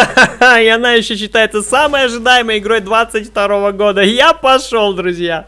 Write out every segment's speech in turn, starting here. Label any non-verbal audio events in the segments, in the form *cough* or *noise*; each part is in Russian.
*laughs* И она еще считается самой ожидаемой игрой 22 года. Я пошел, друзья.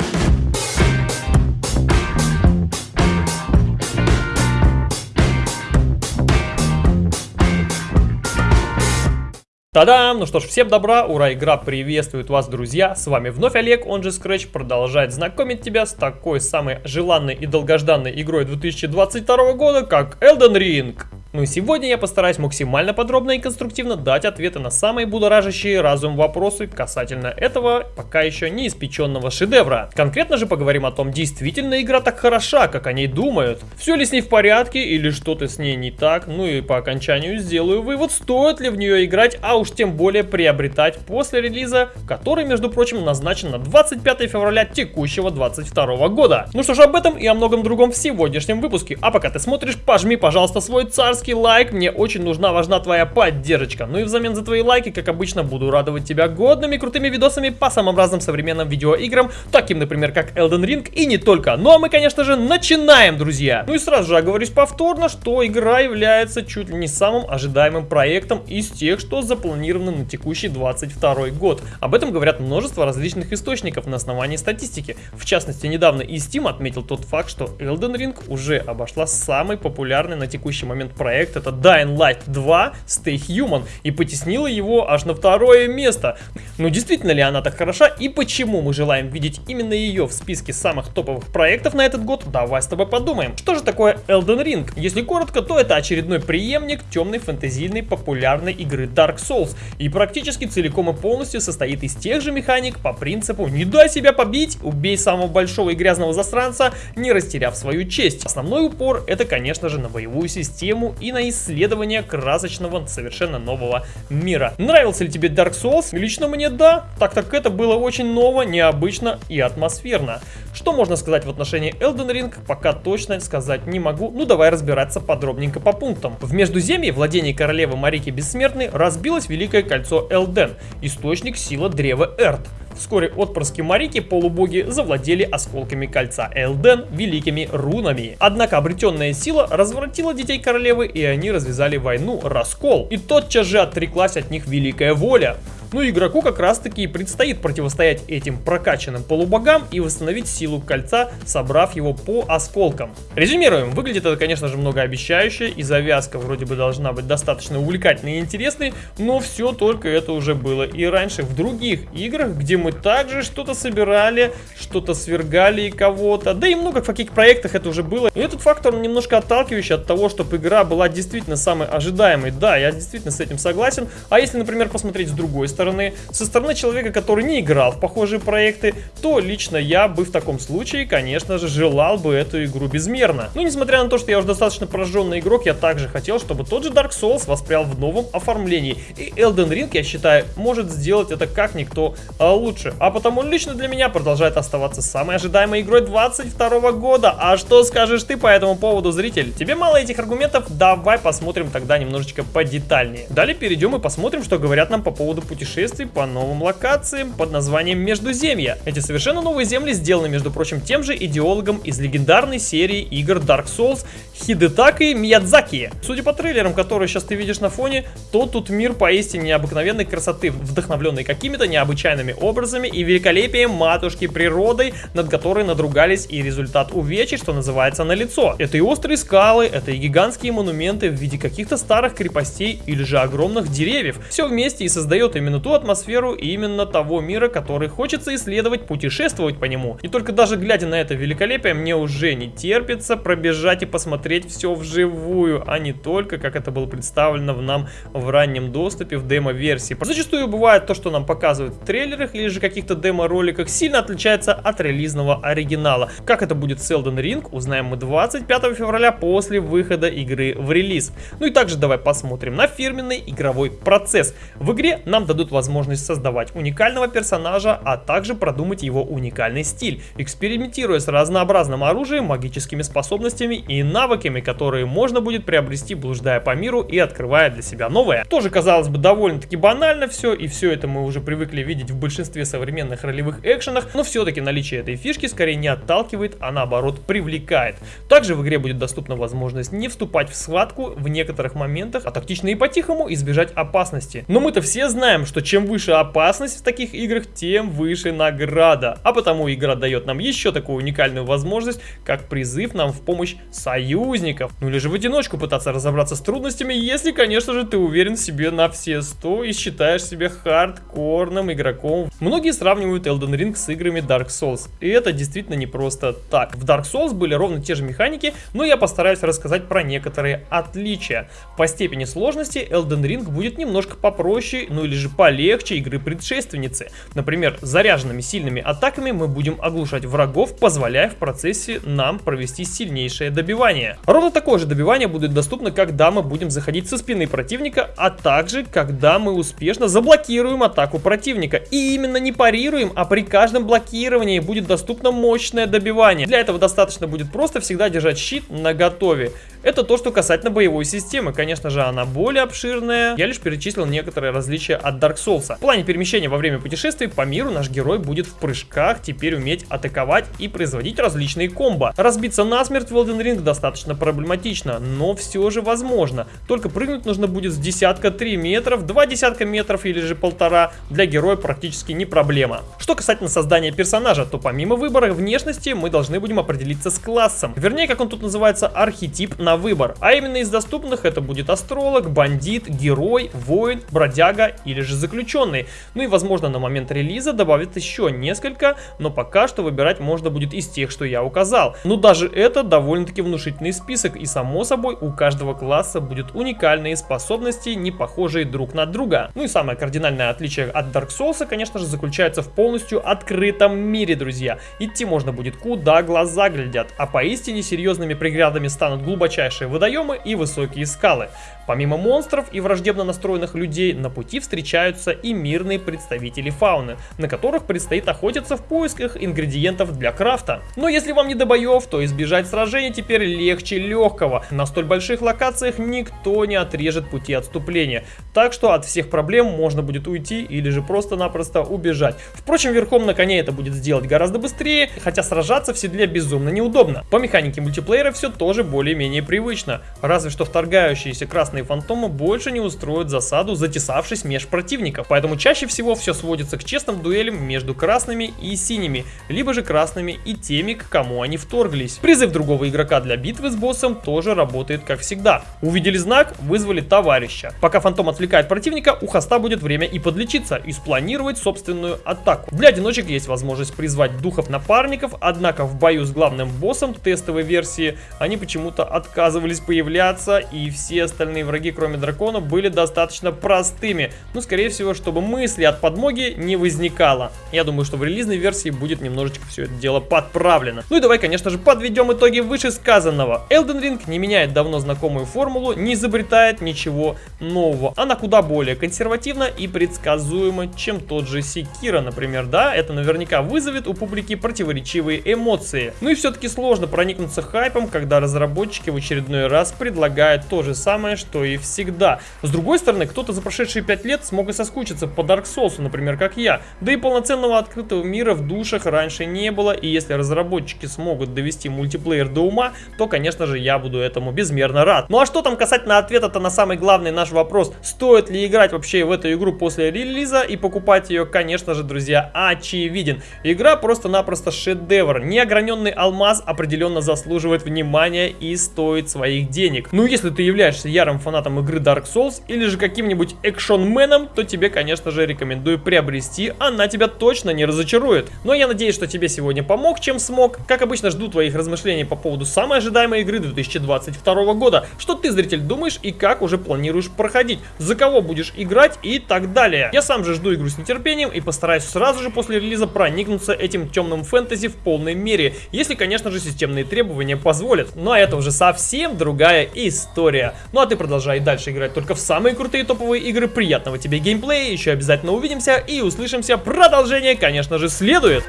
Та-дам! Ну что ж, всем добра, ура, игра приветствует вас, друзья! С вами вновь Олег, он же Scratch, продолжает знакомить тебя с такой самой желанной и долгожданной игрой 2022 года, как Elden Ring. Ну и сегодня я постараюсь максимально подробно и конструктивно дать ответы на самые будоражащие разум вопросы касательно этого пока еще не испеченного шедевра. Конкретно же поговорим о том, действительно игра так хороша, как о ней думают. Все ли с ней в порядке или что-то с ней не так, ну и по окончанию сделаю вывод, стоит ли в нее играть, а уж тем более приобретать после релиза, который, между прочим, назначен на 25 февраля текущего 22 года. Ну что ж, об этом и о многом другом в сегодняшнем выпуске. А пока ты смотришь, пожми, пожалуйста, свой царский царский лайк, мне очень нужна, важна твоя поддержка. Ну и взамен за твои лайки, как обычно, буду радовать тебя годными крутыми видосами по самым разным современным видеоиграм, таким, например, как Elden Ring и не только. Ну а мы, конечно же, начинаем, друзья. Ну и сразу же оговорюсь повторно, что игра является чуть ли не самым ожидаемым проектом из тех, что запланированы на текущий 22 год. Об этом говорят множество различных источников на основании статистики. В частности, недавно и Steam отметил тот факт, что Elden Ring уже обошла самый популярный на текущий момент проект проект, это Dying Light 2 Stay Human, и потеснила его аж на второе место. Но действительно ли она так хороша и почему мы желаем видеть именно ее в списке самых топовых проектов на этот год, давай с тобой подумаем. Что же такое Elden Ring? Если коротко, то это очередной преемник темной фэнтезийной популярной игры Dark Souls, и практически целиком и полностью состоит из тех же механик по принципу «не дай себя побить, убей самого большого и грязного засранца, не растеряв свою честь». Основной упор это, конечно же, на боевую систему и на исследование красочного, совершенно нового мира. Нравился ли тебе Dark Souls? Лично мне да, так как это было очень ново, необычно и атмосферно. Что можно сказать в отношении Elden Ring, пока точно сказать не могу, ну давай разбираться подробненько по пунктам. В Междуземье владении королевы Марики Бессмертной разбилось Великое Кольцо Элден, источник силы древа Эрт. Вскоре отпрыски Марики полубоги завладели осколками кольца Элден великими рунами. Однако обретенная сила развратила детей королевы и они развязали войну Раскол. И тотчас же отреклась от них великая воля. Ну игроку как раз таки и предстоит противостоять этим прокачанным полубогам и восстановить силу кольца, собрав его по осколкам. Резюмируем, выглядит это конечно же многообещающе и завязка вроде бы должна быть достаточно увлекательной и интересной, но все только это уже было и раньше в других играх, где мы также что-то собирали, что-то свергали кого-то, да и много в каких проектах это уже было. И этот фактор немножко отталкивающий от того, чтобы игра была действительно самой ожидаемой. Да, я действительно с этим согласен. А если, например, посмотреть с другой стороны, стороны, со стороны человека, который не играл в похожие проекты, то лично я бы в таком случае, конечно же, желал бы эту игру безмерно. Но несмотря на то, что я уже достаточно прожженный игрок, я также хотел, чтобы тот же Dark Souls воспрял в новом оформлении. И Elden Ring, я считаю, может сделать это как никто а, лучше. А потому лично для меня продолжает оставаться самой ожидаемой игрой 22 года. А что скажешь ты по этому поводу, зритель? Тебе мало этих аргументов? Давай посмотрим тогда немножечко подетальнее. Далее перейдем и посмотрим, что говорят нам по поводу путешествий путешествий по новым локациям под названием Междуземья. Эти совершенно новые земли сделаны, между прочим, тем же идеологом из легендарной серии игр Dark Souls Хидетаки Миядзаки. Судя по трейлерам, которые сейчас ты видишь на фоне, то тут мир поистине необыкновенной красоты, вдохновленный какими-то необычайными образами и великолепием матушки природой, над которой надругались и результат увечий, что называется, на лицо. Это и острые скалы, это и гигантские монументы в виде каких-то старых крепостей или же огромных деревьев. Все вместе и создает именно ту атмосферу именно того мира, который хочется исследовать, путешествовать по нему. И только даже глядя на это великолепие, мне уже не терпится пробежать и посмотреть все вживую, а не только, как это было представлено в нам в раннем доступе, в демо-версии. Зачастую бывает то, что нам показывают в трейлерах или же каких-то демо-роликах, сильно отличается от релизного оригинала. Как это будет с Elden Ring, узнаем мы 25 февраля после выхода игры в релиз. Ну и также давай посмотрим на фирменный игровой процесс. В игре нам дадут возможность создавать уникального персонажа, а также продумать его уникальный стиль, экспериментируя с разнообразным оружием, магическими способностями и навыками, которые можно будет приобрести, блуждая по миру и открывая для себя новое. Тоже, казалось бы, довольно-таки банально все, и все это мы уже привыкли видеть в большинстве современных ролевых экшенах, но все-таки наличие этой фишки скорее не отталкивает, а наоборот привлекает. Также в игре будет доступна возможность не вступать в схватку в некоторых моментах, а тактично и по-тихому избежать опасности. Но мы-то все знаем, что чем выше опасность в таких играх, тем выше награда. А потому игра дает нам еще такую уникальную возможность, как призыв нам в помощь союзников. Ну или же в одиночку пытаться разобраться с трудностями, если, конечно же, ты уверен в себе на все 100 и считаешь себя хардкорным игроком. Многие сравнивают Elden Ring с играми Dark Souls. И это действительно не просто так. В Dark Souls были ровно те же механики, но я постараюсь рассказать про некоторые отличия. По степени сложности Elden Ring будет немножко попроще, ну или же полегче игры предшественницы. Например, заряженными сильными атаками мы будем оглушать врагов, позволяя в процессе нам провести сильнейшее добивание. Ровно такое же добивание будет доступно, когда мы будем заходить со спины противника, а также когда мы успешно заблокируем атаку противника. И именно не парируем, а при каждом блокировании будет доступно мощное добивание. Для этого достаточно будет просто всегда держать щит на готове. Это то, что касательно боевой системы. Конечно же, она более обширная. Я лишь перечислил некоторые различия от Dark Souls. В плане перемещения во время путешествий по миру наш герой будет в прыжках теперь уметь атаковать и производить различные комбо. Разбиться насмерть в Elden Ring достаточно проблематично, но все же возможно. Только прыгнуть нужно будет с десятка 3 метров, два десятка метров или же полтора. Для героя практически не проблема. Что касательно создания персонажа, то помимо выбора внешности мы должны будем определиться с классом. Вернее, как он тут называется, архетип на выбор. А именно из доступных это будет астролог, бандит, герой, воин, бродяга или же заключенный. Ну и возможно на момент релиза добавят еще несколько, но пока что выбирать можно будет из тех, что я указал. Но даже это довольно-таки внушительный список и само собой у каждого класса будет уникальные способности, не похожие друг на друга. Ну и самое кардинальное отличие от Dark Souls, конечно же, заключается в полностью открытом мире, друзья. Идти можно будет куда глаза глядят, а поистине серьезными преградами станут глубочайшие водоемы и высокие скалы. Помимо монстров и враждебно настроенных людей, на пути встречаются и мирные представители фауны, на которых предстоит охотиться в поисках ингредиентов для крафта. Но если вам не до боев, то избежать сражений теперь легче легкого. На столь больших локациях никто не отрежет пути отступления, так что от всех проблем можно будет уйти или же просто-напросто убежать. Впрочем, верхом на коне это будет сделать гораздо быстрее, хотя сражаться в седле безумно неудобно. По механике мультиплеера все тоже более-менее привычно, разве что вторгающиеся красные фантомы больше не устроят засаду, затесавшись меж противников. Поэтому чаще всего все сводится к честным дуэлям между красными и синими, либо же красными и теми, к кому они вторглись. Призыв другого игрока для битвы с боссом тоже работает как всегда. Увидели знак, вызвали товарища. Пока фантом отвлекает противника, у хоста будет время и подлечиться, и спланировать собственную атаку. Для одиночек есть возможность призвать духов напарников, однако в бою с главным боссом тестовой версии они почему-то отказывались появляться, и все остальные враги, кроме дракона, были достаточно простыми. Ну, скорее всего, чтобы мысли от подмоги не возникало. Я думаю, что в релизной версии будет немножечко все это дело подправлено. Ну и давай, конечно же, подведем итоги вышесказанного. Elden Ring не меняет давно знакомую формулу, не изобретает ничего нового. Она куда более консервативна и предсказуема, чем тот же Секира, например, да? Это наверняка вызовет у публики противоречивые эмоции. Ну и все-таки сложно проникнуться хайпом, когда разработчики в очередной раз предлагают то же самое, что и всегда. С другой стороны, кто-то за прошедшие 5 лет смог и соскучиться по Dark Souls, например, как я. Да и полноценного открытого мира в душах раньше не было, и если разработчики смогут довести мультиплеер до ума, то, конечно же, я буду этому безмерно рад. Ну а что там касательно ответа-то на самый главный наш вопрос, стоит ли играть вообще в эту игру после релиза и покупать ее, конечно же, друзья, очевиден. Игра просто-напросто шедевр. Неограненный алмаз определенно заслуживает внимания и стоит своих денег. Ну, если ты являешься ярым фанатом игры Dark Souls или же каким-нибудь экшонменом, то тебе, конечно же, рекомендую приобрести, она тебя точно не разочарует. Но я надеюсь, что тебе сегодня помог, чем смог. Как обычно, жду твоих размышлений по поводу самой ожидаемой игры 2022 года. Что ты, зритель, думаешь и как уже планируешь проходить? За кого будешь играть и так далее. Я сам же жду игру с нетерпением и постараюсь сразу же после релиза проникнуться этим темным фэнтези в полной мере. Если, конечно же, системные требования позволят. А это уже совсем совсем другая история. Ну а ты продолжай дальше играть только в самые крутые топовые игры. Приятного тебе геймплея, еще обязательно увидимся и услышимся. Продолжение, конечно же, следует.